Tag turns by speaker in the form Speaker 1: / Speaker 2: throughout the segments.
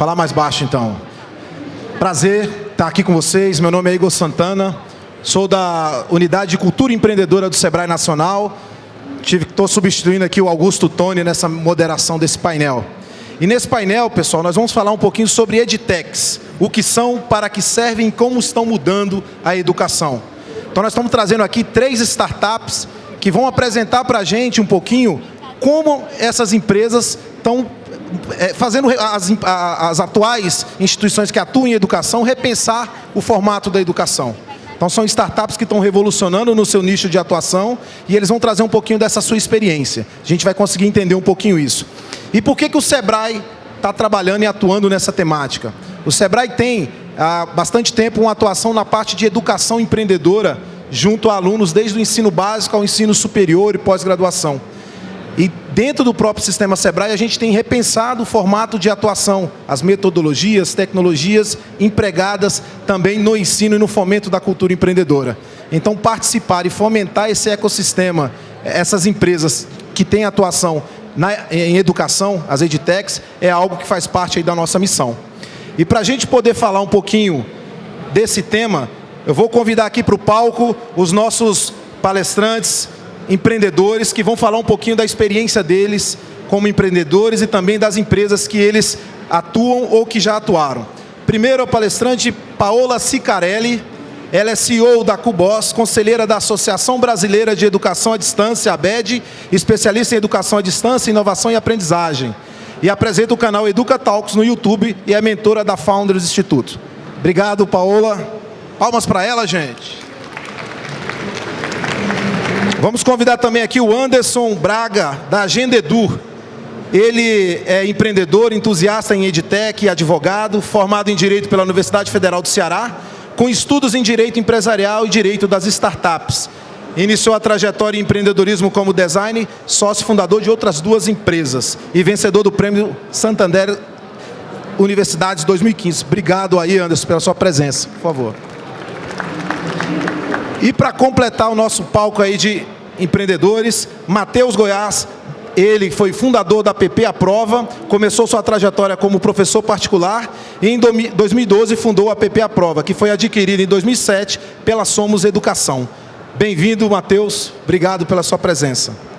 Speaker 1: falar mais baixo então. Prazer estar aqui com vocês. Meu nome é Igor Santana. Sou da Unidade de Cultura Empreendedora do Sebrae Nacional. Estou substituindo aqui o Augusto Tony nessa moderação desse painel. E nesse painel, pessoal, nós vamos falar um pouquinho sobre edtechs, o que são, para que servem e como estão mudando a educação. Então nós estamos trazendo aqui três startups que vão apresentar para a gente um pouquinho como essas empresas estão fazendo as, as atuais instituições que atuam em educação repensar o formato da educação. Então são startups que estão revolucionando no seu nicho de atuação e eles vão trazer um pouquinho dessa sua experiência. A gente vai conseguir entender um pouquinho isso. E por que, que o Sebrae está trabalhando e atuando nessa temática? O Sebrae tem há bastante tempo uma atuação na parte de educação empreendedora junto a alunos desde o ensino básico ao ensino superior e pós-graduação. E dentro do próprio sistema Sebrae, a gente tem repensado o formato de atuação, as metodologias, tecnologias empregadas também no ensino e no fomento da cultura empreendedora. Então, participar e fomentar esse ecossistema, essas empresas que têm atuação na, em educação, as edtechs, é algo que faz parte da nossa missão. E para a gente poder falar um pouquinho desse tema, eu vou convidar aqui para o palco os nossos palestrantes, empreendedores que vão falar um pouquinho da experiência deles como empreendedores e também das empresas que eles atuam ou que já atuaram. Primeiro, a palestrante Paola Sicarelli, ela é CEO da Cubos, conselheira da Associação Brasileira de Educação à Distância, ABED, especialista em Educação à Distância, Inovação e Aprendizagem. E apresenta o canal Educa Talks no YouTube e é mentora da Founders Instituto. Obrigado, Paola. Palmas para ela, gente. Vamos convidar também aqui o Anderson Braga, da Agenda Edu. Ele é empreendedor, entusiasta em EdTech advogado, formado em Direito pela Universidade Federal do Ceará, com estudos em Direito Empresarial e Direito das Startups. Iniciou a trajetória em empreendedorismo como design, sócio fundador de outras duas empresas e vencedor do Prêmio Santander Universidades 2015. Obrigado aí, Anderson, pela sua presença. Por favor. E para completar o nosso palco aí de empreendedores, Matheus Goiás, ele foi fundador da PP A Prova, começou sua trajetória como professor particular e em 2012 fundou a PP A Prova, que foi adquirida em 2007 pela Somos Educação. Bem-vindo, Matheus. Obrigado pela sua presença.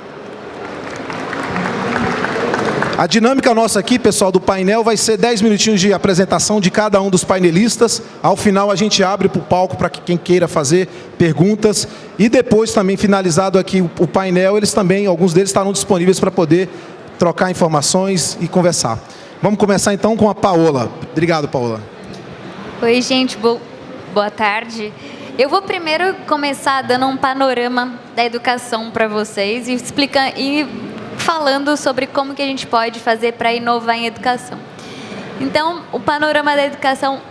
Speaker 1: A dinâmica nossa aqui, pessoal, do painel vai ser 10 minutinhos de apresentação de cada um dos painelistas. Ao final, a gente abre para o palco para quem queira fazer perguntas. E depois, também finalizado aqui o painel, eles também, alguns deles estarão disponíveis para poder trocar informações e conversar. Vamos começar então com a Paola. Obrigado, Paola.
Speaker 2: Oi, gente. Boa tarde. Eu vou primeiro começar dando um panorama da educação para vocês e explicando e falando sobre como que a gente pode fazer para inovar em educação. Então, o panorama da educação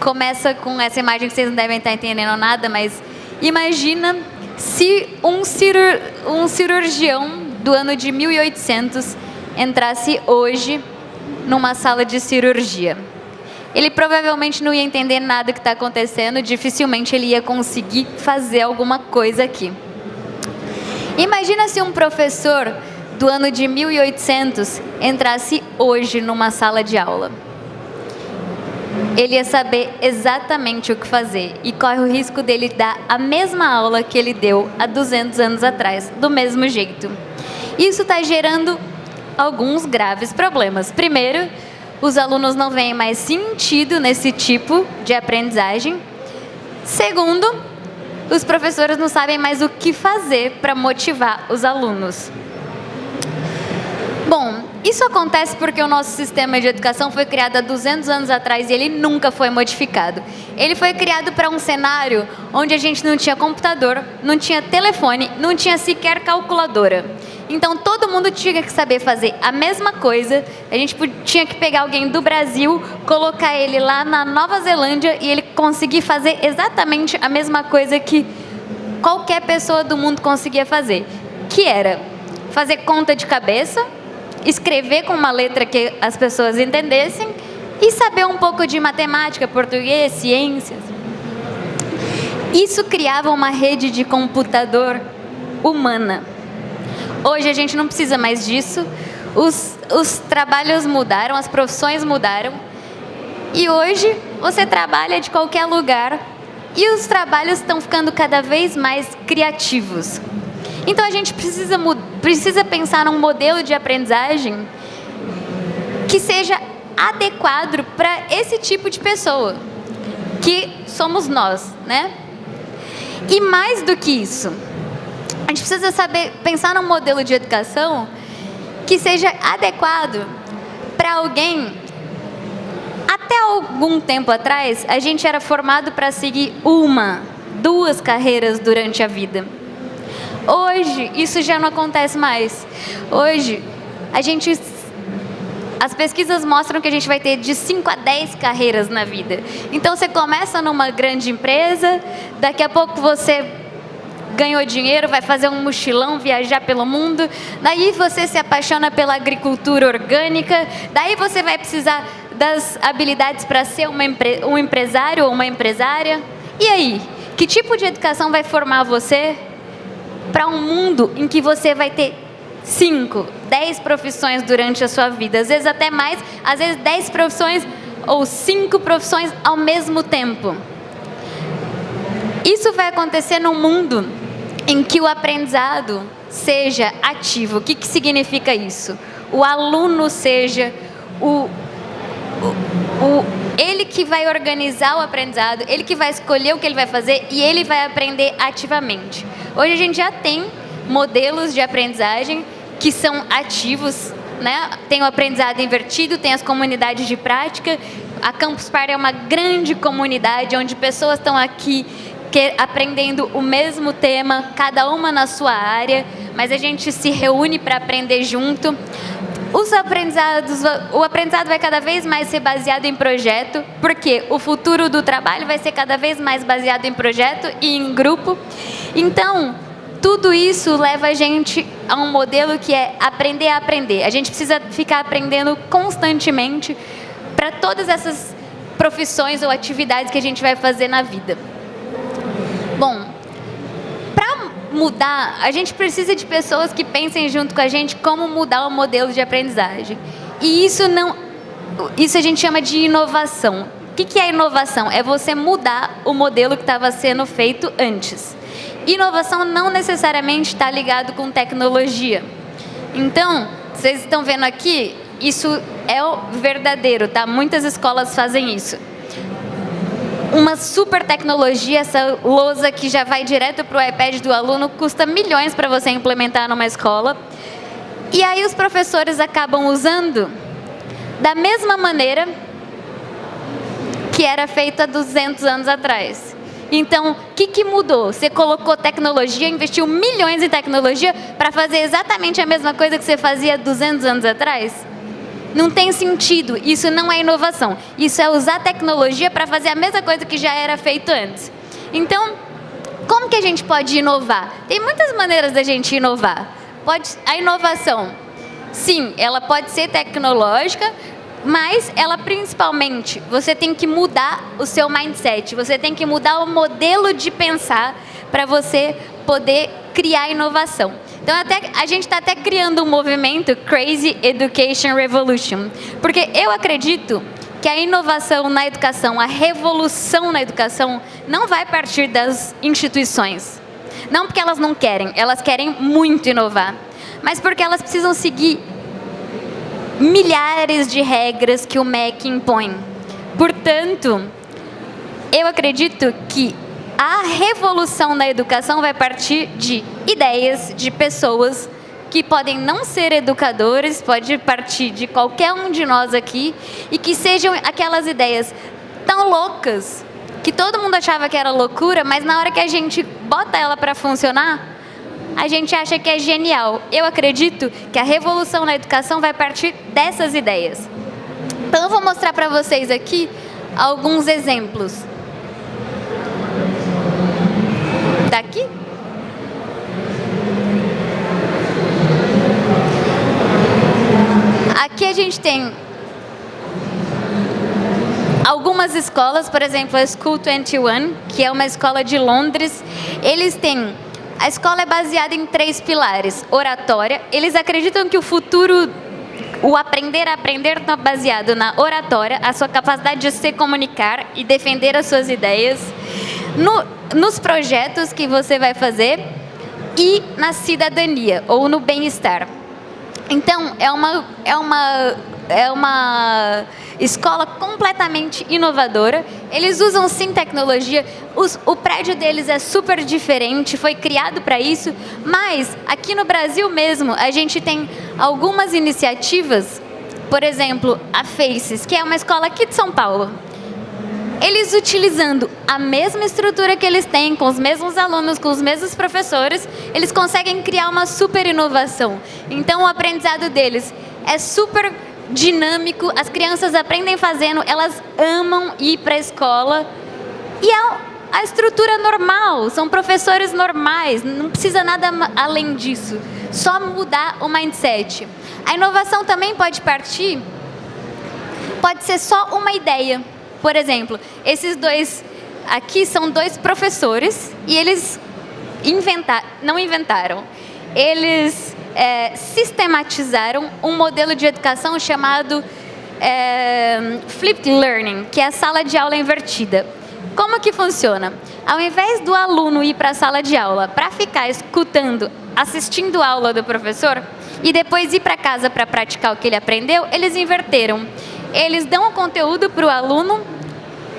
Speaker 2: começa com essa imagem que vocês não devem estar entendendo nada, mas imagina se um, cirur, um cirurgião do ano de 1800 entrasse hoje numa sala de cirurgia. Ele provavelmente não ia entender nada que está acontecendo, dificilmente ele ia conseguir fazer alguma coisa aqui. Imagina se um professor do ano de 1800 entrasse hoje numa sala de aula. Ele ia saber exatamente o que fazer e corre o risco dele dar a mesma aula que ele deu há 200 anos atrás, do mesmo jeito. Isso está gerando alguns graves problemas. Primeiro, os alunos não veem mais sentido nesse tipo de aprendizagem. Segundo, os professores não sabem mais o que fazer para motivar os alunos. Bom, isso acontece porque o nosso sistema de educação foi criado há 200 anos atrás e ele nunca foi modificado. Ele foi criado para um cenário onde a gente não tinha computador, não tinha telefone, não tinha sequer calculadora. Então todo mundo tinha que saber fazer a mesma coisa. A gente tinha que pegar alguém do Brasil, colocar ele lá na Nova Zelândia e ele conseguir fazer exatamente a mesma coisa que qualquer pessoa do mundo conseguia fazer, que era fazer conta de cabeça, escrever com uma letra que as pessoas entendessem e saber um pouco de matemática, português, ciências. Isso criava uma rede de computador humana. Hoje a gente não precisa mais disso. os, os trabalhos mudaram, as profissões mudaram. E hoje você trabalha de qualquer lugar e os trabalhos estão ficando cada vez mais criativos. Então a gente precisa, precisa pensar num modelo de aprendizagem que seja adequado para esse tipo de pessoa, que somos nós, né? E mais do que isso, a gente precisa saber pensar num modelo de educação que seja adequado para alguém. Até algum tempo atrás, a gente era formado para seguir uma, duas carreiras durante a vida. Hoje, isso já não acontece mais. Hoje, a gente as pesquisas mostram que a gente vai ter de 5 a 10 carreiras na vida. Então você começa numa grande empresa, daqui a pouco você ganhou dinheiro, vai fazer um mochilão, viajar pelo mundo, daí você se apaixona pela agricultura orgânica, daí você vai precisar das habilidades para ser empre um empresário ou uma empresária. E aí, que tipo de educação vai formar você para um mundo em que você vai ter cinco, dez profissões durante a sua vida, às vezes até mais, às vezes dez profissões ou cinco profissões ao mesmo tempo. Isso vai acontecer num mundo em que o aprendizado seja ativo. O que, que significa isso? O aluno seja o, o, o, ele que vai organizar o aprendizado, ele que vai escolher o que ele vai fazer e ele vai aprender ativamente. Hoje a gente já tem modelos de aprendizagem que são ativos, né? Tem o aprendizado invertido, tem as comunidades de prática. A Campus Party é uma grande comunidade onde pessoas estão aqui aprendendo o mesmo tema, cada uma na sua área, mas a gente se reúne para aprender junto. Os aprendizados, o aprendizado vai cada vez mais ser baseado em projeto, porque o futuro do trabalho vai ser cada vez mais baseado em projeto e em grupo. Então, tudo isso leva a gente a um modelo que é aprender a aprender. A gente precisa ficar aprendendo constantemente para todas essas profissões ou atividades que a gente vai fazer na vida. Bom, mudar, a gente precisa de pessoas que pensem junto com a gente como mudar o modelo de aprendizagem. E isso não, isso a gente chama de inovação. O que é inovação? É você mudar o modelo que estava sendo feito antes. Inovação não necessariamente está ligado com tecnologia. Então, vocês estão vendo aqui, isso é o verdadeiro, tá? Muitas escolas fazem isso uma super tecnologia, essa lousa que já vai direto para o iPad do aluno, custa milhões para você implementar numa escola. E aí os professores acabam usando da mesma maneira que era feito há 200 anos atrás. Então, o que, que mudou? Você colocou tecnologia, investiu milhões em tecnologia para fazer exatamente a mesma coisa que você fazia 200 anos atrás? Não tem sentido. Isso não é inovação. Isso é usar tecnologia para fazer a mesma coisa que já era feito antes. Então, como que a gente pode inovar? Tem muitas maneiras da gente inovar. Pode, a inovação, sim, ela pode ser tecnológica, mas ela principalmente, você tem que mudar o seu mindset, você tem que mudar o modelo de pensar para você poder criar inovação. Então até, a gente está até criando um movimento Crazy Education Revolution, porque eu acredito que a inovação na educação, a revolução na educação, não vai partir das instituições. Não porque elas não querem, elas querem muito inovar, mas porque elas precisam seguir milhares de regras que o MEC impõe. Portanto, eu acredito que a revolução na educação vai partir de ideias, de pessoas que podem não ser educadores, pode partir de qualquer um de nós aqui, e que sejam aquelas ideias tão loucas, que todo mundo achava que era loucura, mas na hora que a gente bota ela para funcionar, a gente acha que é genial. Eu acredito que a revolução na educação vai partir dessas ideias. Então eu vou mostrar para vocês aqui alguns exemplos. Daqui? Aqui a gente tem algumas escolas, por exemplo, a School 21, que é uma escola de Londres. Eles têm a escola é baseada em três pilares. Oratória, eles acreditam que o futuro o aprender a aprender está baseado na oratória, a sua capacidade de se comunicar e defender as suas ideias, no, nos projetos que você vai fazer e na cidadania ou no bem-estar. Então, é uma, é uma, é uma escola completamente inovadora. Eles usam sim tecnologia. Os, o prédio deles é super diferente, foi criado para isso. Mas aqui no Brasil mesmo, a gente tem algumas iniciativas. Por exemplo, a Faces, que é uma escola aqui de São Paulo. Eles utilizando a mesma estrutura que eles têm, com os mesmos alunos, com os mesmos professores, eles conseguem criar uma super inovação. Então, o aprendizado deles é super dinâmico, as crianças aprendem fazendo, elas amam ir para a escola. E é a estrutura normal, são professores normais, não precisa nada além disso. Só mudar o mindset. A inovação também pode partir, pode ser só uma ideia. Por exemplo, esses dois aqui são dois professores e eles inventaram, não inventaram, eles é, sistematizaram um modelo de educação chamado é, Flipped Learning, que é a sala de aula invertida. Como que funciona? Ao invés do aluno ir para a sala de aula para ficar escutando, assistindo a aula do professor e depois ir para casa para praticar o que ele aprendeu, eles inverteram. Eles dão o conteúdo para o aluno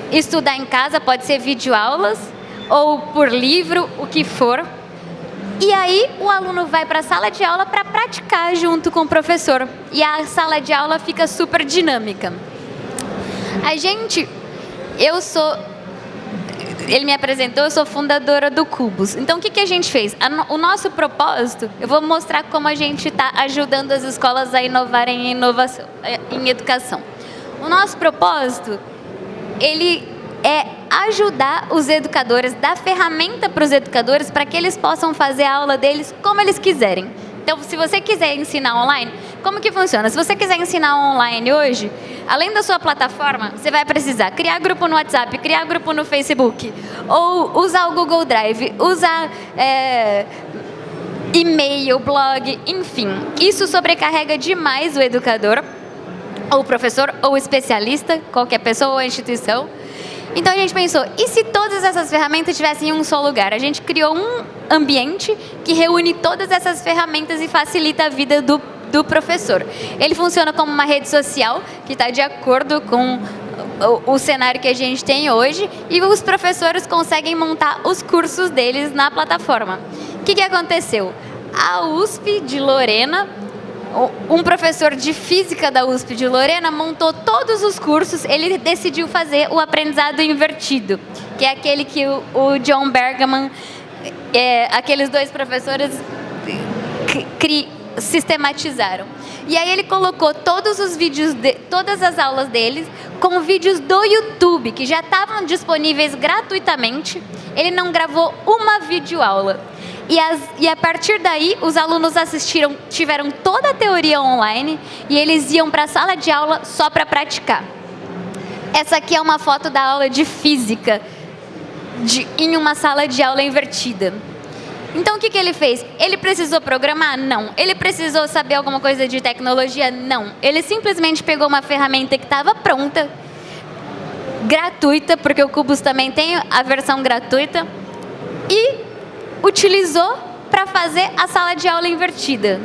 Speaker 2: estudar em casa, pode ser videoaulas ou por livro, o que for. E aí o aluno vai para a sala de aula para praticar junto com o professor. E a sala de aula fica super dinâmica. A gente, eu sou, ele me apresentou, eu sou fundadora do Cubos. Então o que, que a gente fez? o nosso propósito, eu vou mostrar como a gente está ajudando as escolas a inovarem em, inovação, em educação. O nosso propósito ele é ajudar os educadores, dar ferramenta para os educadores para que eles possam fazer a aula deles como eles quiserem. Então, se você quiser ensinar online, como que funciona? Se você quiser ensinar online hoje, além da sua plataforma, você vai precisar criar grupo no WhatsApp, criar grupo no Facebook, ou usar o Google Drive, usar é, e-mail, blog, enfim. Isso sobrecarrega demais o educador ou professor, ou especialista, qualquer pessoa ou instituição. Então a gente pensou, e se todas essas ferramentas estivessem em um só lugar? A gente criou um ambiente que reúne todas essas ferramentas e facilita a vida do, do professor. Ele funciona como uma rede social que está de acordo com o, o, cenário que a gente tem hoje e os professores conseguem montar os cursos deles na plataforma. O que, que aconteceu? A USP de Lorena um professor de física da USP de Lorena montou todos os cursos, ele decidiu fazer o aprendizado invertido, que é aquele que o, o John Bergman, é, aqueles dois professores cri, sistematizaram. E aí ele colocou todos os vídeos, de, todas as aulas deles com vídeos do YouTube, que já estavam disponíveis gratuitamente. Ele não gravou uma videoaula. E, as, e a partir daí, os alunos assistiram, tiveram toda a teoria online e eles iam para a sala de aula só para praticar. Essa aqui é uma foto da aula de física de, em uma sala de aula invertida. Então, o que, que ele fez? Ele precisou programar? Não. Ele precisou saber alguma coisa de tecnologia? Não. Ele simplesmente pegou uma ferramenta que estava pronta, gratuita, porque o Cubus também tem a versão gratuita, e utilizou para fazer a sala de aula invertida.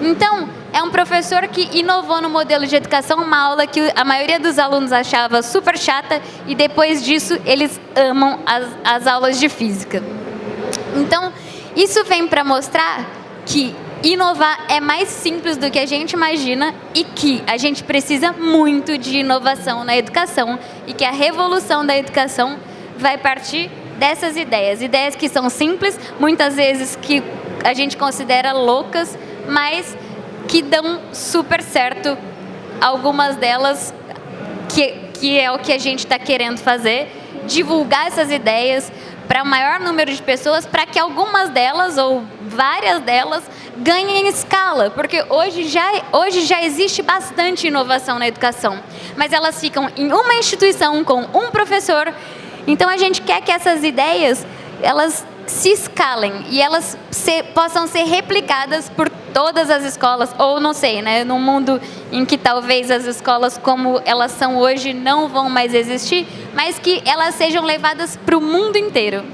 Speaker 2: Então, é um professor que inovou no modelo de educação, uma aula que a maioria dos alunos achava super chata e depois disso eles amam as, as aulas de física. Então, isso vem para mostrar que inovar é mais simples do que a gente imagina e que a gente precisa muito de inovação na educação e que a revolução da educação vai partir dessas ideias. Ideias que são simples, muitas vezes que a gente considera loucas, mas que dão super certo. Algumas delas, que, que é o que a gente está querendo fazer, divulgar essas ideias para o maior número de pessoas, para que algumas delas, ou várias delas, ganhem escala, porque hoje já, hoje já existe bastante inovação na educação, mas elas ficam em uma instituição com um professor então a gente quer que essas ideias elas se escalem e elas se, possam ser replicadas por todas as escolas, ou não sei, né, num mundo em que talvez as escolas como elas são hoje não vão mais existir, mas que elas sejam levadas para o mundo inteiro,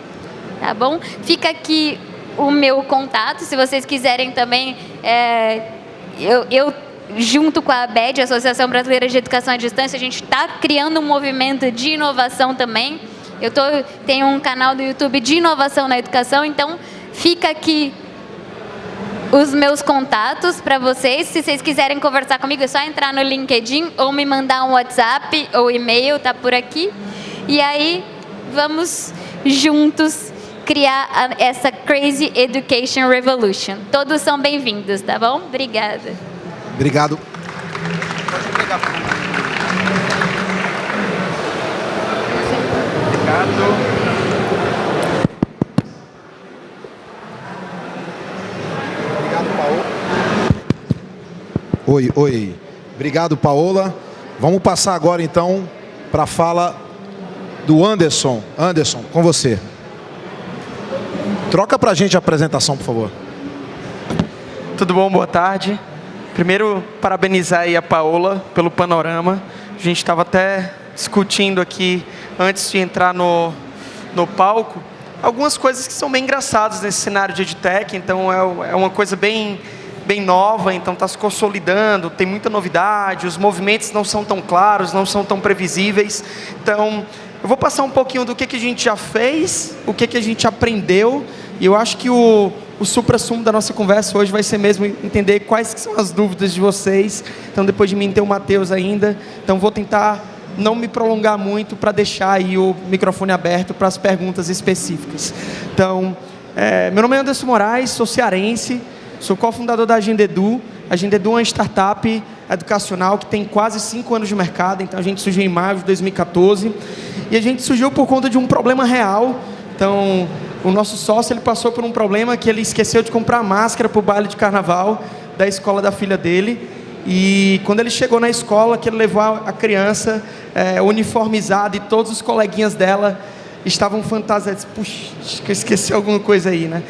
Speaker 2: tá bom? Fica aqui o meu contato, se vocês quiserem também, é, eu, eu junto com a ABED, Associação Brasileira de Educação à Distância, a gente está criando um movimento de inovação também. Eu tô, tenho um canal do YouTube de inovação na educação, então fica aqui os meus contatos para vocês. Se vocês quiserem conversar comigo, é só entrar no LinkedIn ou me mandar um WhatsApp ou e-mail, tá por aqui. E aí vamos juntos criar essa Crazy Education Revolution. Todos são bem-vindos, tá bom? Obrigada.
Speaker 1: Obrigado. Obrigado. Oi, oi. Obrigado, Paola. Vamos passar agora, então, para a fala do Anderson. Anderson, com você. Troca para a gente a apresentação, por favor.
Speaker 3: Tudo bom? Boa tarde. Primeiro, parabenizar aí a Paola pelo panorama. A gente estava até discutindo aqui, antes de entrar no, no palco, algumas coisas que são bem engraçadas nesse cenário de EdTech. Então, é, é uma coisa bem bem nova, então está se consolidando, tem muita novidade, os movimentos não são tão claros, não são tão previsíveis. Então, eu vou passar um pouquinho do que, que a gente já fez, o que, que a gente aprendeu, e eu acho que o, o supra-sumo da nossa conversa hoje vai ser mesmo entender quais são as dúvidas de vocês. Então, depois de mim tem o Matheus ainda, então vou tentar não me prolongar muito para deixar aí o microfone aberto para as perguntas específicas. Então, é, meu nome é Anderson Moraes, sou cearense, Sou cofundador da Agenda Edu. A Agenda Edu é uma startup educacional que tem quase cinco anos de mercado. Então, a gente surgiu em maio de 2014. E a gente surgiu por conta de um problema real. Então, o nosso sócio ele passou por um problema que ele esqueceu de comprar máscara para o baile de carnaval da escola da filha dele. E quando ele chegou na escola, que ele levou a criança é, uniformizada e todos os coleguinhas dela estavam fantasiados. Puxa, esqueci alguma coisa aí, né?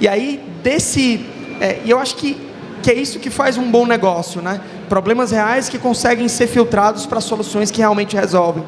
Speaker 3: E aí, desse é, e eu acho que, que é isso que faz um bom negócio, né? Problemas reais que conseguem ser filtrados para soluções que realmente resolvem.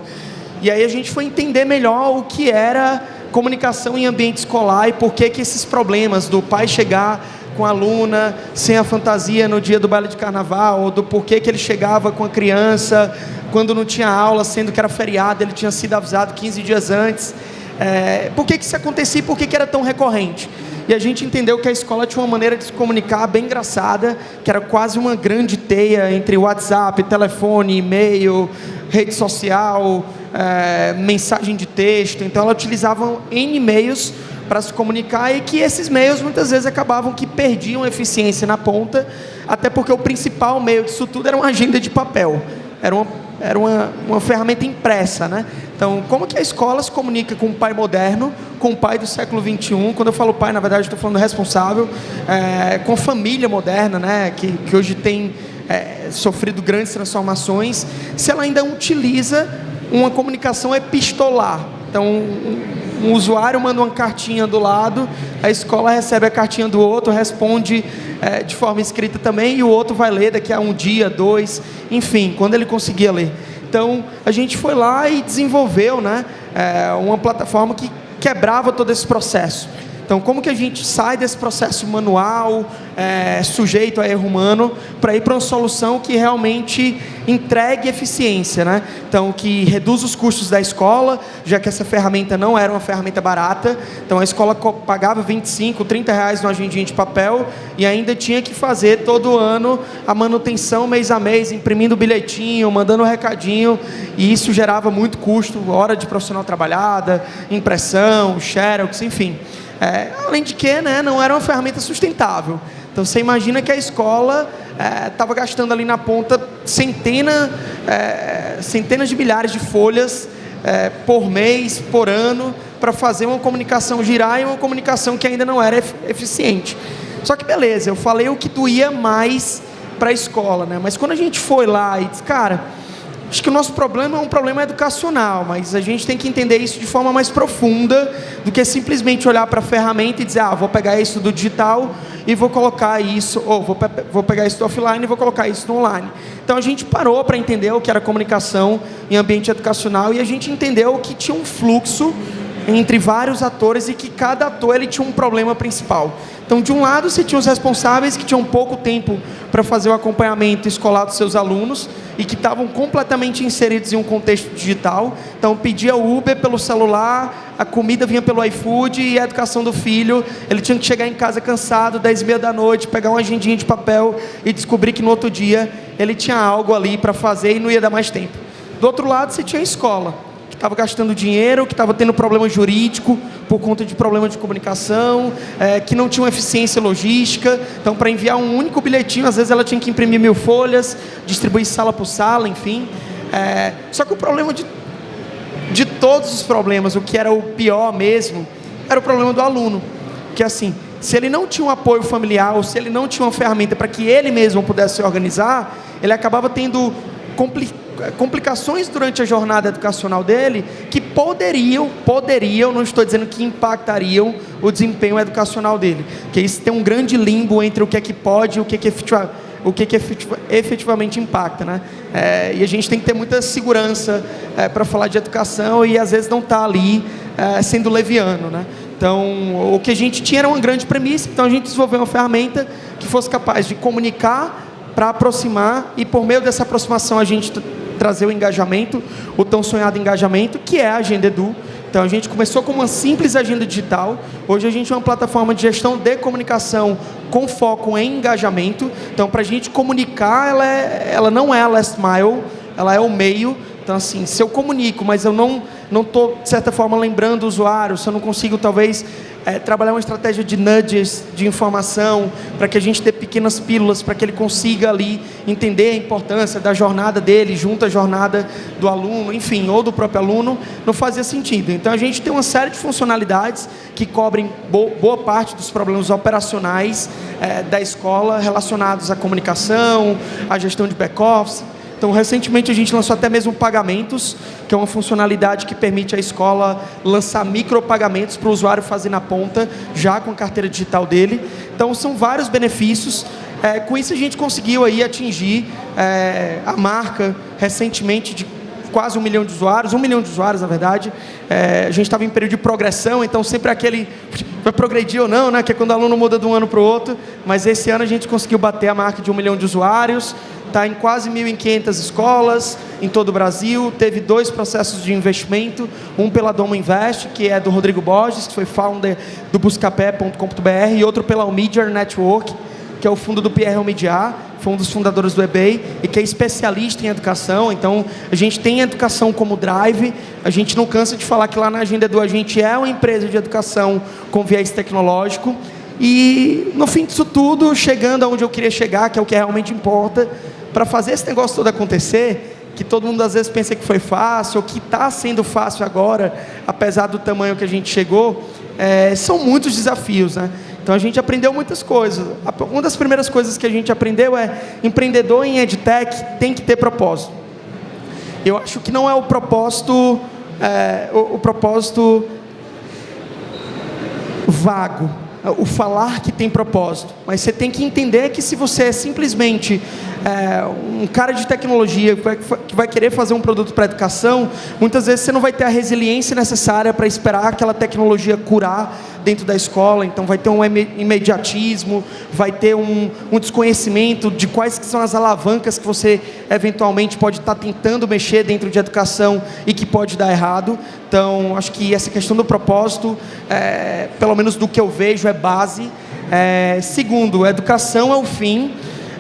Speaker 3: E aí a gente foi entender melhor o que era comunicação em ambiente escolar e por que, que esses problemas do pai chegar com a aluna sem a fantasia no dia do baile de carnaval, do porquê que ele chegava com a criança quando não tinha aula, sendo que era feriado, ele tinha sido avisado 15 dias antes. É, por que, que isso acontecia e por que, que era tão recorrente? E a gente entendeu que a escola tinha uma maneira de se comunicar bem engraçada, que era quase uma grande teia entre WhatsApp, telefone, e-mail, rede social, é, mensagem de texto. Então, ela utilizava N e-mails para se comunicar e que esses meios muitas vezes acabavam que perdiam eficiência na ponta, até porque o principal meio disso tudo era uma agenda de papel. Era uma, era uma, uma ferramenta impressa, né? Então, como que a escola se comunica com o pai moderno, com o pai do século XXI? Quando eu falo pai, na verdade, estou falando responsável, é, com a família moderna, né, que, que hoje tem é, sofrido grandes transformações, se ela ainda utiliza uma comunicação epistolar. Então, um usuário manda uma cartinha do lado, a escola recebe a cartinha do outro, responde é, de forma escrita também, e o outro vai ler daqui a um dia, dois, enfim, quando ele conseguir ler. Então, a gente foi lá e desenvolveu né, é, uma plataforma que quebrava todo esse processo. Então, como que a gente sai desse processo manual, é, sujeito a erro humano, para ir para uma solução que realmente entregue eficiência, né? Então, que reduz os custos da escola, já que essa ferramenta não era uma ferramenta barata. Então, a escola pagava 25, 30 reais no agendinha de papel e ainda tinha que fazer todo ano a manutenção mês a mês, imprimindo bilhetinho, mandando recadinho, e isso gerava muito custo, hora de profissional trabalhada, impressão, xerox, enfim. É, além de que né, não era uma ferramenta sustentável. Então você imagina que a escola estava é, gastando ali na ponta centena, é, centenas de milhares de folhas é, por mês, por ano, para fazer uma comunicação girar e uma comunicação que ainda não era eficiente. Só que beleza, eu falei o que doía mais para a escola, né? mas quando a gente foi lá e disse, cara, Acho que o nosso problema é um problema educacional, mas a gente tem que entender isso de forma mais profunda do que simplesmente olhar para a ferramenta e dizer, ah, vou pegar isso do digital e vou colocar isso, ou vou, pe vou pegar isso do offline e vou colocar isso no online. Então a gente parou para entender o que era comunicação em ambiente educacional e a gente entendeu que tinha um fluxo entre vários atores e que cada ator ele tinha um problema principal. Então, de um lado, você tinha os responsáveis que tinham pouco tempo para fazer o acompanhamento escolar dos seus alunos e que estavam completamente inseridos em um contexto digital. Então, pedia Uber pelo celular, a comida vinha pelo iFood e a educação do filho. Ele tinha que chegar em casa cansado, 10 e meia da noite, pegar uma agendinha de papel e descobrir que no outro dia ele tinha algo ali para fazer e não ia dar mais tempo. Do outro lado, você tinha a escola estava gastando dinheiro, que estava tendo problema jurídico por conta de problema de comunicação, é, que não tinha uma eficiência logística. Então, para enviar um único bilhetinho, às vezes ela tinha que imprimir mil folhas, distribuir sala por sala, enfim. É, só que o problema de, de todos os problemas, o que era o pior mesmo, era o problema do aluno. Que assim, se ele não tinha um apoio familiar, ou se ele não tinha uma ferramenta para que ele mesmo pudesse se organizar, ele acabava tendo complicações complicações durante a jornada educacional dele que poderiam, poderiam, não estou dizendo que impactariam o desempenho educacional dele. Que isso tem um grande limbo entre o que é que pode e o que é que efetiva, o que, é que efetivamente impacta, né? É, e a gente tem que ter muita segurança é, para falar de educação e às vezes não está ali sendo leviano, né? Então, o que a gente tinha era uma grande premissa, então a gente desenvolveu uma ferramenta que fosse capaz de comunicar para aproximar e por meio dessa aproximação a gente trazer o engajamento, o tão sonhado engajamento, que é a Agenda Edu. Então a gente começou com uma simples agenda digital. Hoje a gente é uma plataforma de gestão de comunicação com foco em engajamento. Então para a gente comunicar, ela, é, ela não é a last mile, ela é o meio. Então assim, se eu comunico, mas eu não não estou de certa forma lembrando o usuário, se eu não consigo talvez é, trabalhar uma estratégia de nudges, de informação, para que a gente dê pequenas pílulas, para que ele consiga ali entender a importância da jornada dele, junto à jornada do aluno, enfim, ou do próprio aluno, não fazia sentido. Então a gente tem uma série de funcionalidades que cobrem boa parte dos problemas operacionais é, da escola relacionados à comunicação, à gestão de back-office, então, recentemente a gente lançou até mesmo pagamentos, que é uma funcionalidade que permite à escola lançar micropagamentos para o usuário fazer na ponta, já com a carteira digital dele. Então, são vários benefícios. É, com isso, a gente conseguiu aí atingir é, a marca recentemente de quase um milhão de usuários, um milhão de usuários, na verdade. É, a gente estava em período de progressão, então sempre aquele vai progredir ou não, né? Que é quando o aluno muda de um ano para o outro. Mas esse ano a gente conseguiu bater a marca de um milhão de usuários está em quase 1.500 escolas em todo o Brasil, teve dois processos de investimento, um pela Domo Invest, que é do Rodrigo Borges, que foi founder do buscapé.com.br, e outro pela Media Network, que é o fundo do Pierre Omidyar, foi um dos fundadores do eBay e que é especialista em educação. Então, a gente tem educação como drive. A gente não cansa de falar que lá na Agenda do a gente é uma empresa de educação com viés tecnológico. E no fim disso tudo, chegando aonde eu queria chegar, que é o que realmente importa, para fazer esse negócio todo acontecer, que todo mundo às vezes pensa que foi fácil, ou que está sendo fácil agora, apesar do tamanho que a gente chegou, é, são muitos desafios, né? Então a gente aprendeu muitas coisas. Uma das primeiras coisas que a gente aprendeu é empreendedor em edtech tem que ter propósito. Eu acho que não é o propósito, é, o, o propósito vago, o falar que tem propósito, mas você tem que entender que se você é simplesmente é, um cara de tecnologia que vai, que vai querer fazer um produto para educação, muitas vezes você não vai ter a resiliência necessária para esperar aquela tecnologia curar dentro da escola, então vai ter um imediatismo, vai ter um, um desconhecimento de quais que são as alavancas que você eventualmente pode estar tá tentando mexer dentro de educação e que pode dar errado. Então, acho que essa questão do propósito, é, pelo menos do que eu vejo, é base. É, segundo, educação é o fim,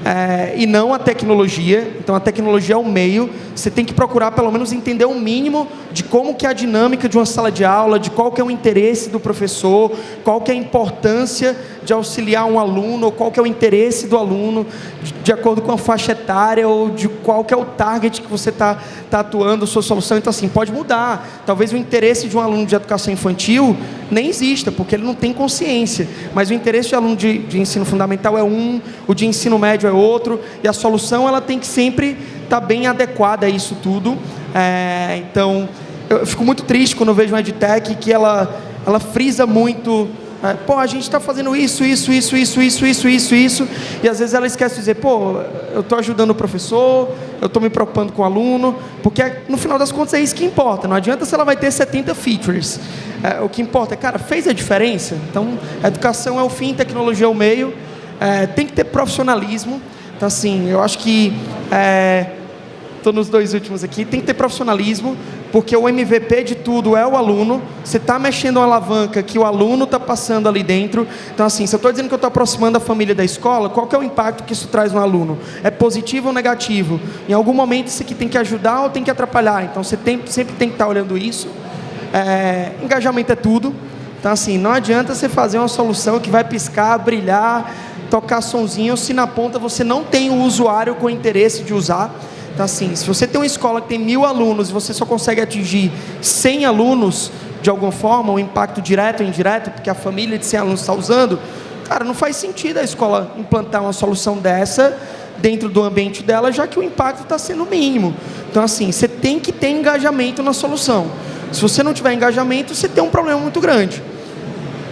Speaker 3: é, e não a tecnologia. Então a tecnologia é o meio. Você tem que procurar pelo menos entender o mínimo de como que é a dinâmica de uma sala de aula, de qual que é o interesse do professor, qual que é a importância de auxiliar um aluno, ou qual que é o interesse do aluno, de, de acordo com a faixa etária, ou de qual que é o target que você está tá atuando, sua solução. Então assim, pode mudar. Talvez o interesse de um aluno de educação infantil nem exista, porque ele não tem consciência. Mas o interesse de aluno de, de ensino fundamental é um, o de ensino médio é outro, e a solução ela tem que sempre está bem adequada a isso tudo. É, então, eu fico muito triste quando vejo uma EdTech que ela, ela frisa muito é, pô, a gente está fazendo isso, isso, isso, isso, isso, isso, isso, isso, e às vezes ela esquece de dizer, pô, eu estou ajudando o professor, eu estou me preocupando com o aluno, porque no final das contas é isso que importa. Não adianta se ela vai ter 70 features. É, o que importa é, cara, fez a diferença? Então, educação é o fim, tecnologia é o meio. É, tem que ter profissionalismo. Então, assim, eu acho que estou nos dois últimos aqui. Tem que ter profissionalismo porque o MVP de tudo é o aluno. Você está mexendo uma alavanca que o aluno está passando ali dentro. Então, assim, se eu estou dizendo que eu estou aproximando a família da escola, qual que é o impacto que isso traz no aluno? É positivo ou negativo? Em algum momento isso aqui tem que ajudar ou tem que atrapalhar? Então, você tem, sempre tem que estar tá olhando isso. É, engajamento é tudo. Então, assim, não adianta você fazer uma solução que vai piscar, brilhar, tocar sonzinho, se na ponta você não tem o usuário com interesse de usar. Então, assim, se você tem uma escola que tem mil alunos e você só consegue atingir 100 alunos, de alguma forma, um impacto direto ou indireto, porque a família de 100 alunos está usando, cara, não faz sentido a escola implantar uma solução dessa dentro do ambiente dela, já que o impacto está sendo mínimo. Então, assim, você tem que ter engajamento na solução. Se você não tiver engajamento, você tem um problema muito grande.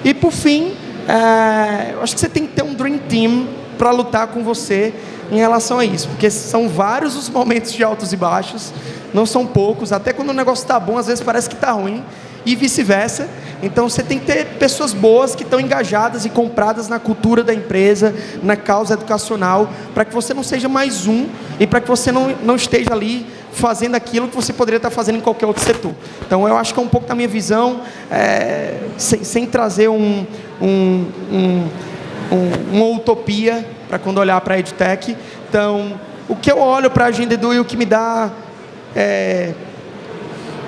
Speaker 3: E, por fim, é, eu acho que você tem que ter um Dream Team para lutar com você em relação a isso, porque são vários os momentos de altos e baixos, não são poucos, até quando o negócio está bom, às vezes parece que está ruim, e vice-versa. Então você tem que ter pessoas boas que estão engajadas e compradas na cultura da empresa, na causa educacional, para que você não seja mais um e para que você não, não esteja ali fazendo aquilo que você poderia estar fazendo em qualquer outro setor. Então eu acho que é um pouco da minha visão, é, sem, sem, trazer um, um, um, uma utopia para quando olhar para a EdTech. Então, o que eu olho para a Agenda Edu e o que me dá é,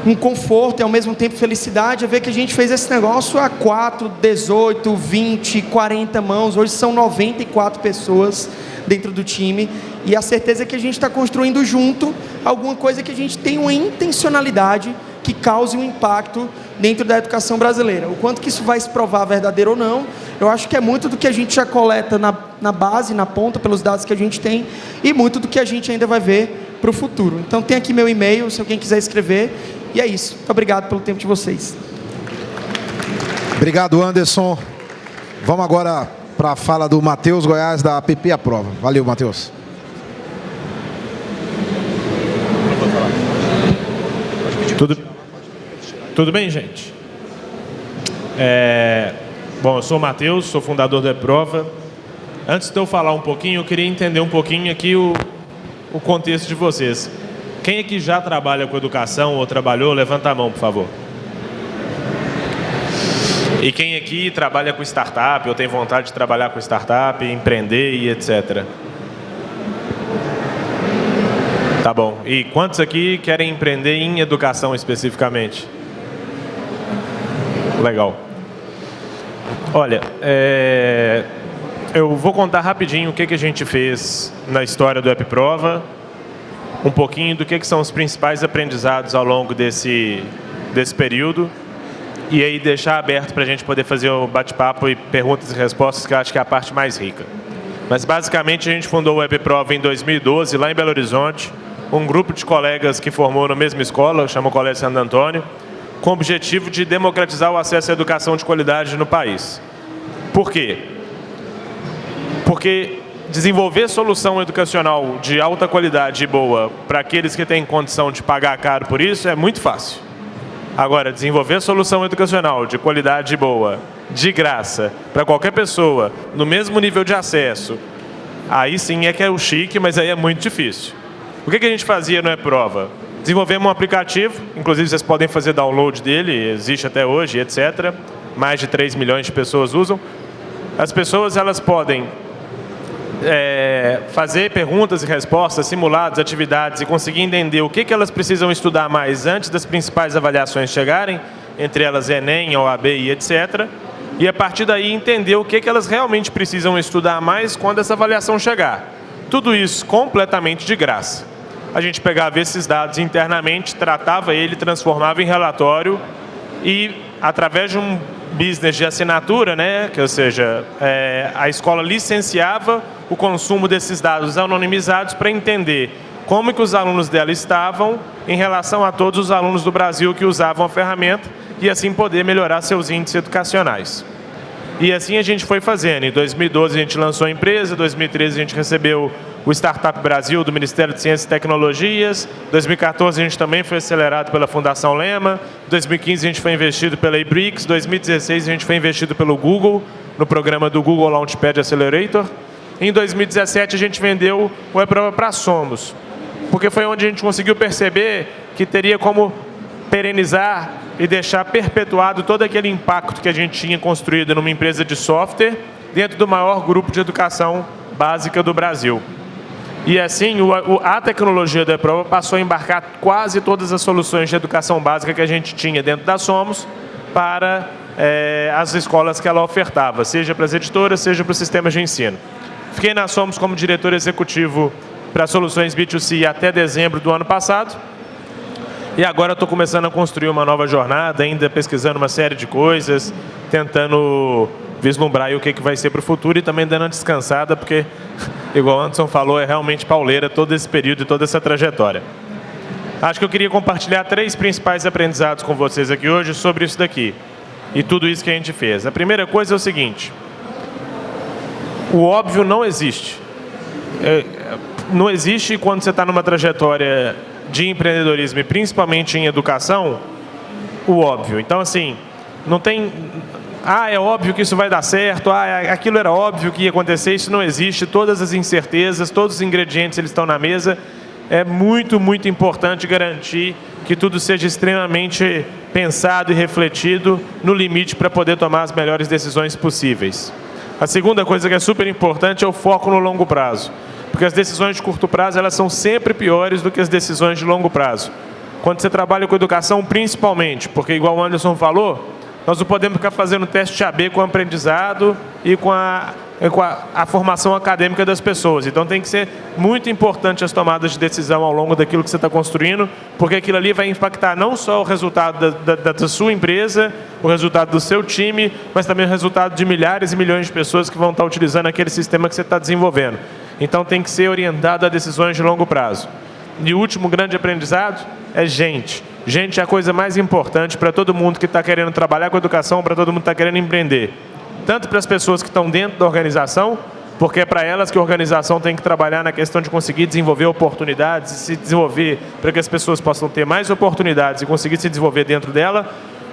Speaker 3: um conforto e ao mesmo tempo felicidade é ver que a gente fez esse negócio a 4, 18, 20, 40 mãos. Hoje são 94 pessoas dentro do time e a certeza é que a gente está construindo junto alguma coisa que a gente tem uma intencionalidade que cause um impacto dentro da educação brasileira. O quanto que isso vai se provar verdadeiro ou não, eu acho que é muito do que a gente já coleta na, na base, na ponta, pelos dados que a gente tem, e muito do que a gente ainda vai ver para o futuro. Então tem aqui meu e-mail, se alguém quiser escrever, e é isso. Muito obrigado pelo tempo de vocês.
Speaker 1: Obrigado, Anderson. Vamos agora para a fala do Matheus Goiás, da PP Aprova. Valeu, Matheus.
Speaker 4: Tudo, tudo bem, gente? É, bom, eu sou o Matheus, sou fundador da Prova. Antes de eu falar um pouquinho, eu queria entender um pouquinho aqui o, o contexto de vocês. Quem aqui já trabalha com educação ou trabalhou, levanta a mão, por favor. E quem aqui trabalha com startup ou tem vontade de trabalhar com startup, empreender e etc. Tá bom. E quantos aqui querem empreender em educação especificamente? Legal. Olha, é... eu vou contar rapidinho o que, que a gente fez na história do EpiProva, um pouquinho do que, que são os principais aprendizados ao longo desse, desse período, e aí deixar aberto para a gente poder fazer o bate-papo e perguntas e respostas, que eu acho que é a parte mais rica. Mas basicamente a gente fundou o EpiProva em 2012, lá em Belo Horizonte, um grupo de colegas que formou na mesma escola, chama o Colégio Santo Antônio, com o objetivo de democratizar o acesso à educação de qualidade no país. Por quê? Porque desenvolver solução educacional de alta qualidade e boa para aqueles que têm condição de pagar caro por isso é muito fácil. Agora, desenvolver solução educacional de qualidade boa, de graça, para qualquer pessoa, no mesmo nível de acesso, aí sim é que é o chique, mas aí é muito difícil. O que, a gente fazia no E-Prova? Desenvolvemos um aplicativo, inclusive vocês podem fazer download dele, existe até hoje, etc. Mais de 3 milhões de pessoas usam. As pessoas elas podem é, fazer perguntas e respostas, simulados, atividades e conseguir entender o que, que elas precisam estudar mais antes das principais avaliações chegarem, entre elas Enem, OAB e etc. E a partir daí entender o que, que elas realmente precisam estudar mais quando essa avaliação chegar. Tudo isso completamente de graça a gente pegava esses dados internamente, tratava ele, transformava em relatório e, através de um business de assinatura, né, que, ou seja, é, a escola licenciava o consumo desses dados anonimizados para entender como que os alunos dela estavam em relação a todos os alunos do Brasil que usavam a ferramenta e assim poder melhorar seus índices educacionais. E assim a gente foi fazendo. Em 2012 a gente lançou a empresa, em 2013 a gente recebeu o Startup Brasil do Ministério de Ciências e Tecnologias. Em 2014 a gente também foi acelerado pela Fundação Lema. Em 2015 a gente foi investido pela eBricks. Em 2016 a gente foi investido pelo Google, no programa do Google Launchpad Accelerator. Em 2017 a gente vendeu o Eprova para Somos, porque foi onde a gente conseguiu perceber que teria como perenizar e deixar perpetuado todo aquele impacto que a gente tinha construído numa empresa de software dentro do maior grupo de educação básica do Brasil. E assim, a tecnologia da prova passou a embarcar quase todas as soluções de educação básica que a gente tinha dentro da Somos para é, as escolas que ela ofertava, seja para as editoras, seja para os sistemas de ensino. Fiquei na Somos como diretor executivo para soluções B2C até dezembro do ano passado e agora estou começando a construir uma nova jornada, ainda pesquisando uma série de coisas, tentando vislumbrar o que, que vai ser para o futuro e também dando uma descansada, porque, igual o Anderson falou, é realmente pauleira todo esse período e toda essa trajetória. Acho que eu queria compartilhar três principais aprendizados com vocês aqui hoje sobre isso daqui e tudo isso que a gente fez. A primeira coisa é o seguinte, o óbvio não existe. É, não existe quando você está numa trajetória de empreendedorismo e principalmente em educação, o óbvio. Então, assim, não tem... Ah, é óbvio que isso vai dar certo, ah, é, aquilo era óbvio que ia acontecer, isso não existe, todas as incertezas, todos os ingredientes eles estão na mesa. É muito, muito importante garantir que tudo seja extremamente pensado e refletido no limite para poder tomar as melhores decisões possíveis. A segunda coisa que é super importante é o foco no longo prazo. Porque as decisões de curto prazo elas são sempre piores do que as decisões de longo prazo. Quando você trabalha com educação, principalmente, porque igual o Anderson falou, nós não podemos ficar fazendo teste AB com o aprendizado e com a, com a, a, formação acadêmica das pessoas. Então tem que ser muito importante as tomadas de decisão ao longo daquilo que você está construindo, porque aquilo ali vai impactar não só o resultado da, da, da sua empresa, o resultado do seu time, mas também o resultado de milhares e milhões de pessoas que vão estar utilizando aquele sistema que você está desenvolvendo. Então tem que ser orientado a decisões de longo prazo. E o último grande aprendizado é gente. Gente é a coisa mais importante para todo mundo que está querendo trabalhar com educação, para todo mundo que está querendo empreender. Tanto para as pessoas que estão dentro da organização, porque é para elas que a organização tem que trabalhar na questão de conseguir desenvolver oportunidades e se desenvolver para que as pessoas possam ter mais oportunidades e conseguir se desenvolver dentro dela,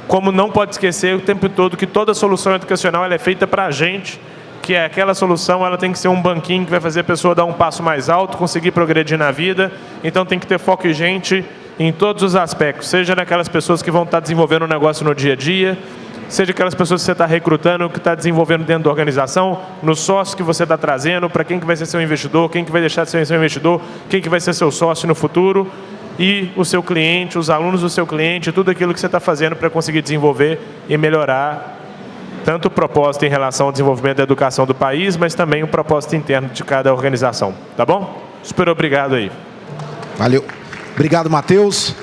Speaker 4: como não pode esquecer o tempo todo que toda solução educacional é feita para a gente, que é aquela solução, ela tem que ser um banquinho que vai fazer a pessoa dar um passo mais alto, conseguir progredir na vida. Então tem que ter foco e gente em todos os aspectos, seja naquelas pessoas que vão estar desenvolvendo o um negócio no dia a dia, seja aquelas pessoas que você está recrutando, que está desenvolvendo dentro da organização, no sócio que você está trazendo, para quem que vai ser seu investidor, quem que vai deixar de ser seu investidor, quem que vai ser seu sócio no futuro, e o seu cliente, os alunos do seu cliente, tudo aquilo que você está fazendo para conseguir desenvolver e melhorar tanto o propósito em relação ao desenvolvimento da educação do país, mas também o propósito interno de cada organização. Tá bom? Super obrigado aí.
Speaker 1: Valeu. Obrigado, Matheus.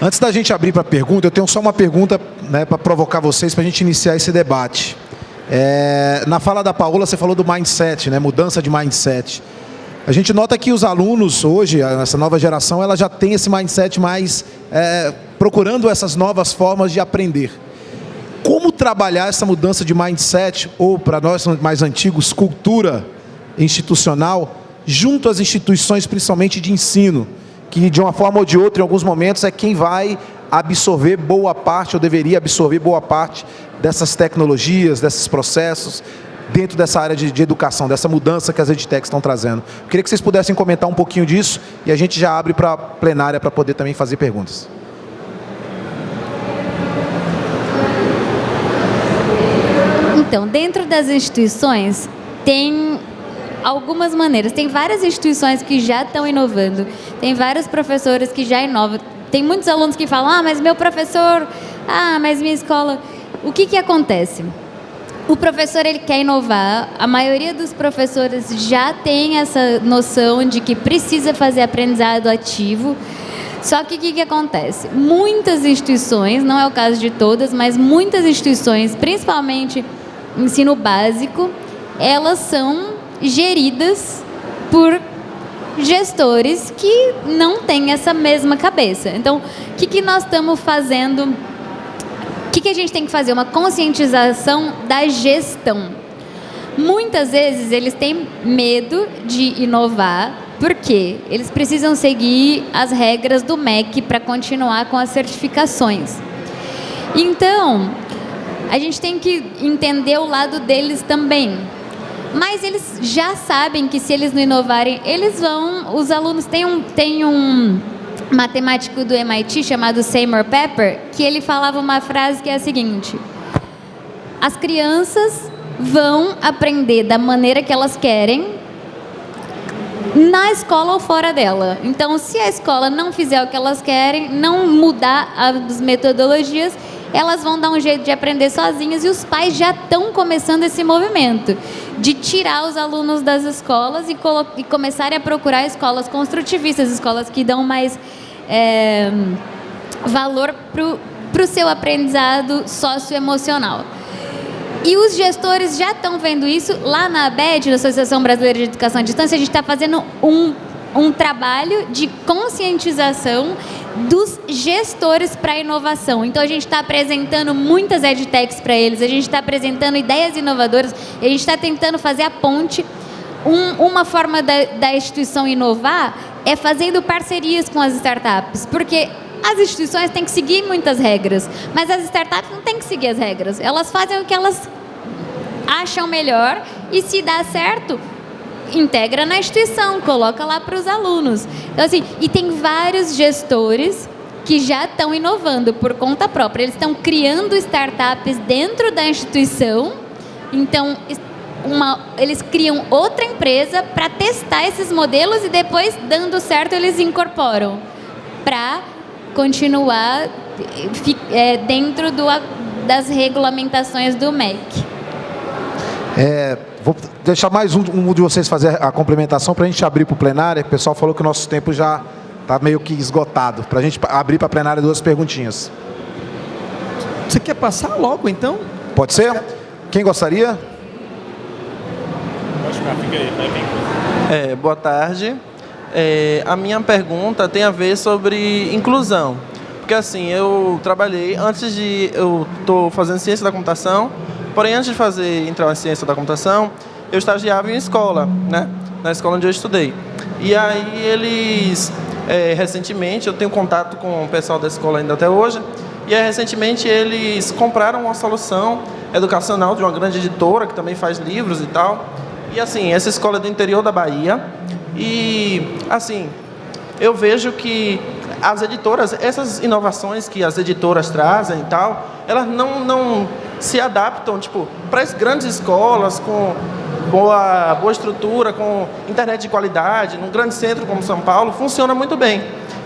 Speaker 1: Antes da gente abrir para pergunta, eu tenho só uma pergunta né, para provocar vocês, para a gente iniciar esse debate. É, na fala da Paola, você falou do mindset, né, mudança de mindset. A gente nota que os alunos hoje, essa nova geração, ela já tem esse mindset mais é, procurando essas novas formas de aprender. Como trabalhar essa mudança de mindset, ou para nós mais antigos, cultura institucional, junto às instituições, principalmente de ensino, que de uma forma ou de outra, em alguns momentos, é quem vai absorver boa parte, ou deveria absorver boa parte dessas tecnologias, desses processos, dentro dessa área de, de educação, dessa mudança que as edtechs estão trazendo. Eu queria que vocês pudessem comentar um pouquinho disso e a gente já abre para a plenária para poder também fazer perguntas.
Speaker 2: Então, dentro das instituições, tem algumas maneiras. Tem várias instituições que já estão inovando, tem vários professores que já inovam. Tem muitos alunos que falam, ah, mas meu professor, ah, mas minha escola... O que, que acontece? O professor ele quer inovar, a maioria dos professores já tem essa noção de que precisa fazer aprendizado ativo, só que o que, que acontece? Muitas instituições, não é o caso de todas, mas muitas instituições, principalmente ensino básico, elas são geridas por gestores que não têm essa mesma cabeça. Então, o que, que nós estamos fazendo? O que, que a gente tem que fazer? Uma conscientização da gestão. Muitas vezes eles têm medo de inovar, porque eles precisam seguir as regras do MEC para continuar com as certificações. Então, a gente tem que entender o lado deles também. Mas eles já sabem que se eles não inovarem, eles vão. Os alunos têm um, têm um matemático do MIT chamado Seymour Pepper que ele falava uma frase que é a seguinte: As crianças vão aprender da maneira que elas querem na escola ou fora dela. Então, se a escola não fizer o que elas querem, não mudar as metodologias, elas vão dar um jeito de aprender sozinhas e os pais já estão começando esse movimento de tirar os alunos das escolas e, e começarem a procurar escolas construtivistas, escolas que dão mais é, valor para o seu aprendizado socioemocional. E os gestores já estão vendo isso. Lá na ABED, na Associação Brasileira de Educação à Distância, a gente está fazendo um, um trabalho de conscientização dos gestores para a inovação. Então, a gente está apresentando muitas edtechs para eles, a gente está apresentando ideias inovadoras, a gente está tentando fazer a ponte. Um, uma forma da, da instituição inovar é fazendo parcerias com as startups, porque as instituições têm que seguir muitas regras, mas as startups não têm que seguir as regras. Elas fazem o que elas acham melhor e se dá certo, integra na instituição, coloca lá para os alunos. Então, assim, e tem vários gestores que já estão inovando por conta própria. Eles estão criando startups dentro da instituição. Então, uma, eles criam outra empresa para testar esses modelos e depois, dando certo, eles incorporam para continuar é, dentro do, das regulamentações do MEC.
Speaker 1: É, Vou deixar mais um, um de vocês fazer a complementação para a gente abrir para o plenário. O pessoal falou que o nosso tempo já está meio que esgotado. Para a gente abrir para a plenária duas perguntinhas.
Speaker 3: Você quer passar logo, então?
Speaker 1: Pode ser? Quem gostaria?
Speaker 5: É, boa tarde. É, a minha pergunta tem a ver sobre inclusão. Porque assim, eu trabalhei, antes de... Eu estou fazendo ciência da computação, Porém, antes de fazer entrar na ciência da computação, eu estagiava em escola, né? Na escola onde eu estudei. E aí eles, é, recentemente, eu tenho contato com o pessoal da escola ainda até hoje, e aí, recentemente eles compraram uma solução educacional de uma grande editora que também faz livros e tal. E assim, essa escola é do interior da Bahia. E assim, eu vejo que as editoras, essas inovações que as editoras trazem e tal, elas não, não se adaptam tipo, para as grandes escolas com boa, boa estrutura, com internet de qualidade, num grande centro como São Paulo, funciona muito bem.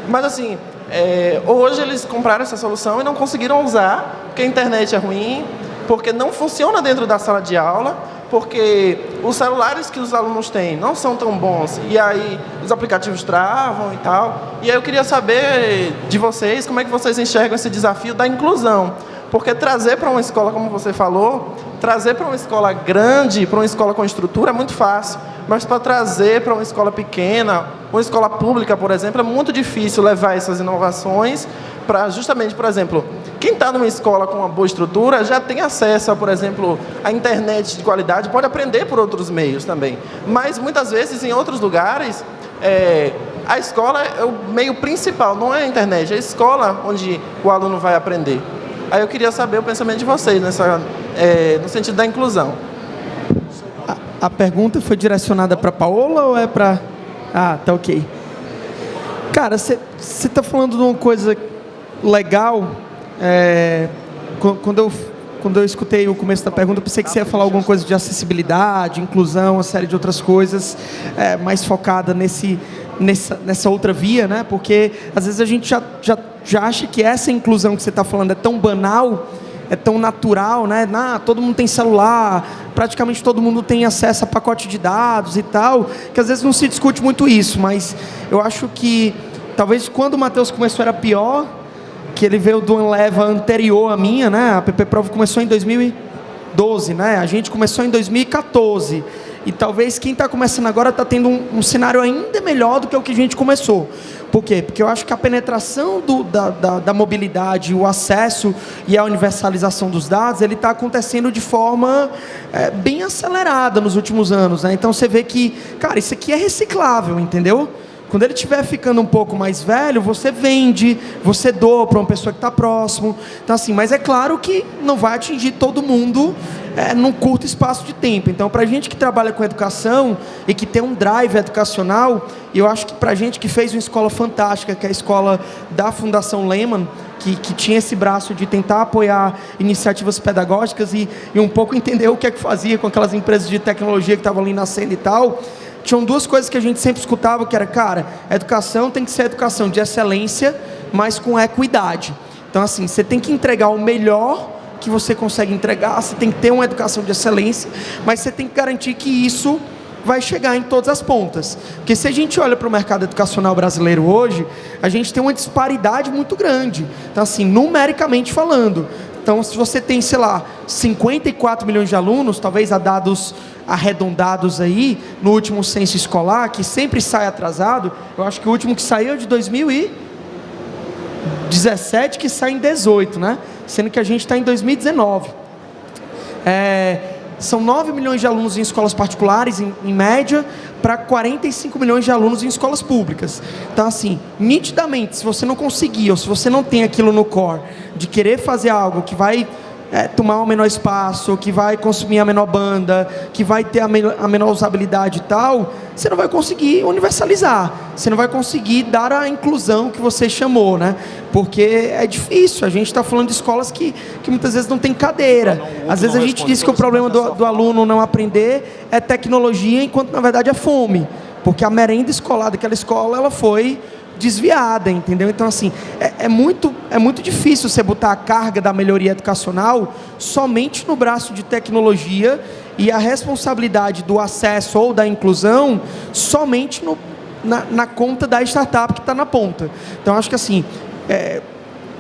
Speaker 5: Mas assim, é, hoje eles compraram essa solução e não conseguiram usar, porque a internet é ruim, porque não funciona dentro da sala de aula, porque os celulares que os alunos têm não são tão bons, e aí os aplicativos travam e tal. E aí eu queria saber de vocês, como é que vocês enxergam esse desafio da inclusão. Porque trazer para uma escola, como você falou, trazer para uma escola grande, para uma escola com estrutura, é muito fácil. Mas para trazer para uma escola pequena, uma escola pública, por exemplo, é muito difícil levar essas inovações para justamente, por exemplo, quem está numa escola com uma boa estrutura já tem acesso, a, por exemplo, à internet de qualidade, pode aprender por outros meios também. Mas muitas vezes em outros lugares, é, a escola é o meio principal, não é a internet, é a escola onde o aluno vai aprender. Aí eu queria saber o pensamento de vocês nessa, é, no sentido da inclusão.
Speaker 3: A, a pergunta foi direcionada para Paola ou é para... Ah, tá ok. Cara, você está falando de uma coisa legal. É, quando, eu, quando eu escutei o começo da pergunta, pensei que você ia falar alguma coisa de acessibilidade, inclusão, uma série de outras coisas, é, mais focada nesse, nessa, nessa outra via, né? Porque às vezes a gente já, já já acha que essa inclusão que você está falando é tão banal, é tão natural, né? Ah, todo mundo tem celular, praticamente todo mundo tem acesso a pacote de dados e tal, que às vezes não se discute muito isso, mas eu acho que talvez quando o Matheus começou era pior, que ele veio de uma leva anterior à minha, né? A PP Prova começou em 2012, né? A gente começou em 2014. E talvez quem está começando agora está tendo um, um, cenário ainda melhor do que o que a gente começou. Por quê? Porque eu acho que a penetração do, da, da, da, mobilidade, o acesso e a universalização dos dados, ele está acontecendo de forma é, bem acelerada nos últimos anos. Né? Então você vê que, cara, isso aqui é reciclável, entendeu? Quando ele estiver ficando um pouco mais velho, você vende, você doa para uma pessoa que está próximo. Então, assim, mas é claro que não vai atingir todo mundo é, num curto espaço de tempo. Então, para a gente que trabalha com educação e que tem um drive educacional, eu acho que para a gente que fez uma escola fantástica, que é a escola da Fundação Lehman, que, que, tinha esse braço de tentar apoiar iniciativas pedagógicas e, e um pouco entender o que é que fazia com aquelas empresas de tecnologia que estavam ali nascendo e tal tinham duas coisas que a gente sempre escutava, que era, cara, educação tem que ser educação de excelência, mas com equidade. Então, assim, você tem que entregar o melhor que você consegue entregar, você tem que ter uma educação de excelência, mas você tem que garantir que isso vai chegar em todas as pontas. Porque se a gente olha para o mercado educacional brasileiro hoje, a gente tem uma disparidade muito grande. Então, assim, numericamente falando. Então, se você tem, sei lá, 54 milhões de alunos, talvez a dados arredondados aí, no último censo escolar, que sempre sai atrasado, eu acho que o último que saiu é de 2017, que sai em 18, né? Sendo que a gente está em 2019. É, são 9 milhões de alunos em escolas particulares, em, em média, para 45 milhões de alunos em escolas públicas. Então, assim, nitidamente, se você não conseguir, ou se você não tem aquilo no core, de querer fazer algo que vai é, tomar o menor espaço, que vai consumir a menor banda, que vai ter a, menor, a menor usabilidade e tal, você não vai conseguir universalizar. Você não vai conseguir dar a inclusão que você chamou, né? Porque é difícil. A gente está falando de escolas que, que muitas vezes não tem cadeira. Às vezes a gente diz que o problema do, do aluno não aprender é tecnologia, enquanto na verdade é fome. Porque a merenda escolar daquela escola ela foi desviada, entendeu? Então, assim, é, é, muito, é muito difícil você botar a carga da melhoria educacional somente no braço de tecnologia e a responsabilidade do acesso ou da inclusão somente no, na, na conta da startup que está na ponta. Então, acho que, assim, é,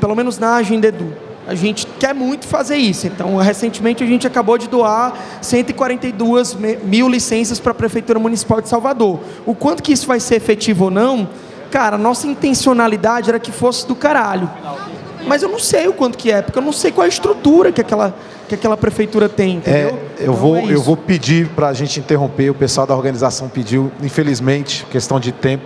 Speaker 3: pelo menos na Agenda Edu, a gente quer muito fazer isso. Então, recentemente a gente acabou de doar 142 mil licenças para a Prefeitura Municipal de Salvador. O quanto que isso vai ser efetivo ou não, Cara, nossa intencionalidade era que fosse do caralho. Mas eu não sei o quanto que é, porque eu não sei qual é a estrutura que aquela, que aquela prefeitura tem, entendeu? É,
Speaker 1: eu, então, vou, é eu vou pedir para a gente interromper, o pessoal da organização pediu, infelizmente, questão de tempo.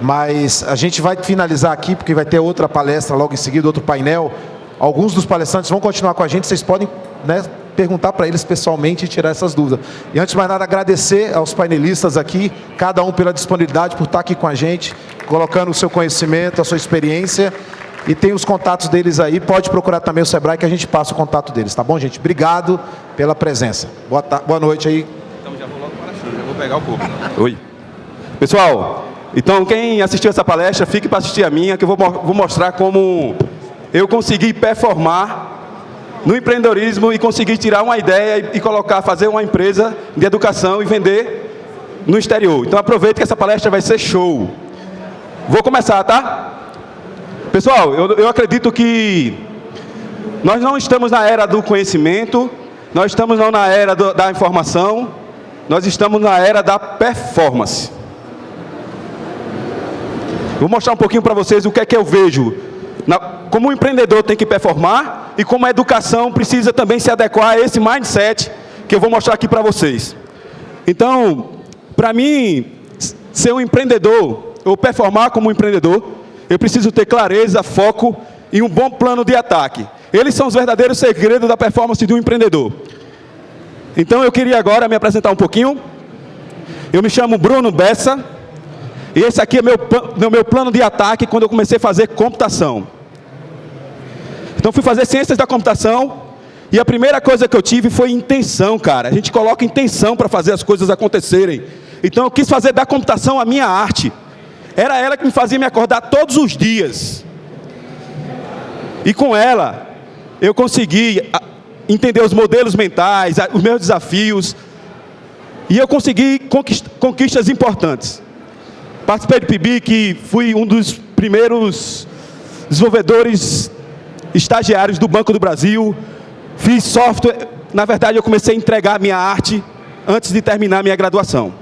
Speaker 1: Mas a gente vai finalizar aqui, porque vai ter outra palestra logo em seguida, outro painel. Alguns dos palestrantes vão continuar com a gente, vocês podem né, perguntar para eles pessoalmente e tirar essas dúvidas. E antes de mais nada, agradecer aos painelistas aqui, cada um pela disponibilidade, por estar aqui com a gente, colocando o seu conhecimento, a sua experiência. E tem os contatos deles aí, pode procurar também o Sebrae que a gente passa o contato deles, tá bom, gente? Obrigado pela presença. Boa, boa noite aí.
Speaker 6: Então já vou logo para a já vou pegar o corpo. Oi. Pessoal, então quem assistiu essa palestra, fique para assistir a minha, que eu vou, vou mostrar como eu consegui performar no empreendedorismo e conseguir tirar uma ideia e, colocar, fazer uma empresa de educação e vender no exterior. Então aproveite que essa palestra vai ser show. Vou começar, tá? Pessoal, eu, eu acredito que nós não estamos na era do conhecimento, nós estamos não na era do, da informação, nós estamos na era da performance. Vou mostrar um pouquinho para vocês o que é que eu vejo na, como o empreendedor tem que performar e como a educação precisa também se adequar a esse mindset que eu vou mostrar aqui para vocês. Então, para mim, ser um empreendedor, ou performar como um empreendedor, eu preciso ter clareza, foco e um bom plano de ataque. Eles são os verdadeiros segredos da performance de um empreendedor. Então eu queria agora me apresentar um pouquinho. Eu me chamo Bruno Bessa, e esse aqui é meu, meu plano de ataque quando eu comecei a fazer computação. Então fui fazer ciências da computação e a primeira coisa que eu tive foi intenção, cara. A gente coloca intenção para fazer as coisas acontecerem. Então eu quis fazer da computação a minha arte. Era ela que me fazia me acordar todos os dias. E com ela, eu consegui entender os modelos mentais, os meus desafios. E eu consegui conquistas importantes. Participei do PIBIC, fui um dos primeiros desenvolvedores estagiários do Banco do Brasil. Fiz software, na verdade eu comecei a entregar minha arte. antes de terminar minha graduação.